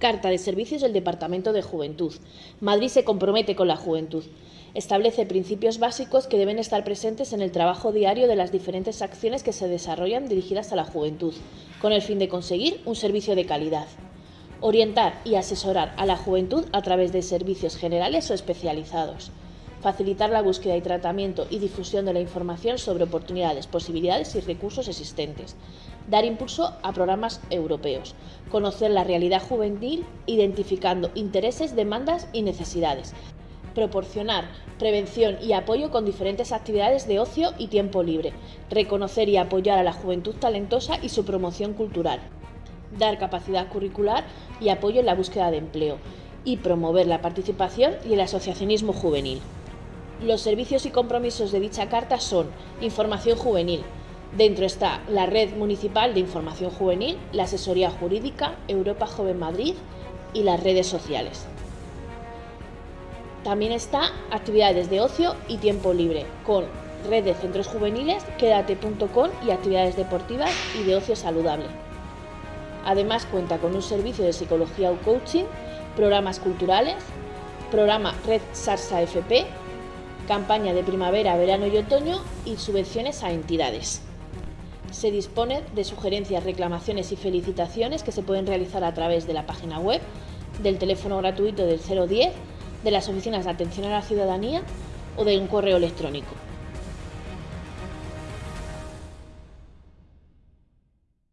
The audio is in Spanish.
Carta de Servicios del Departamento de Juventud. Madrid se compromete con la juventud. Establece principios básicos que deben estar presentes en el trabajo diario de las diferentes acciones que se desarrollan dirigidas a la juventud, con el fin de conseguir un servicio de calidad. Orientar y asesorar a la juventud a través de servicios generales o especializados facilitar la búsqueda y tratamiento y difusión de la información sobre oportunidades, posibilidades y recursos existentes, dar impulso a programas europeos, conocer la realidad juvenil identificando intereses, demandas y necesidades, proporcionar prevención y apoyo con diferentes actividades de ocio y tiempo libre, reconocer y apoyar a la juventud talentosa y su promoción cultural, dar capacidad curricular y apoyo en la búsqueda de empleo, y promover la participación y el asociacionismo juvenil. Los servicios y compromisos de dicha carta son información juvenil. Dentro está la Red Municipal de Información Juvenil, la Asesoría Jurídica, Europa Joven Madrid y las redes sociales. También está actividades de ocio y tiempo libre, con red de centros juveniles, quédate.com y actividades deportivas y de ocio saludable. Además cuenta con un servicio de psicología o coaching, programas culturales, programa Red Sarsa FP campaña de primavera, verano y otoño y subvenciones a entidades. Se dispone de sugerencias, reclamaciones y felicitaciones que se pueden realizar a través de la página web, del teléfono gratuito del 010, de las oficinas de atención a la ciudadanía o de un correo electrónico.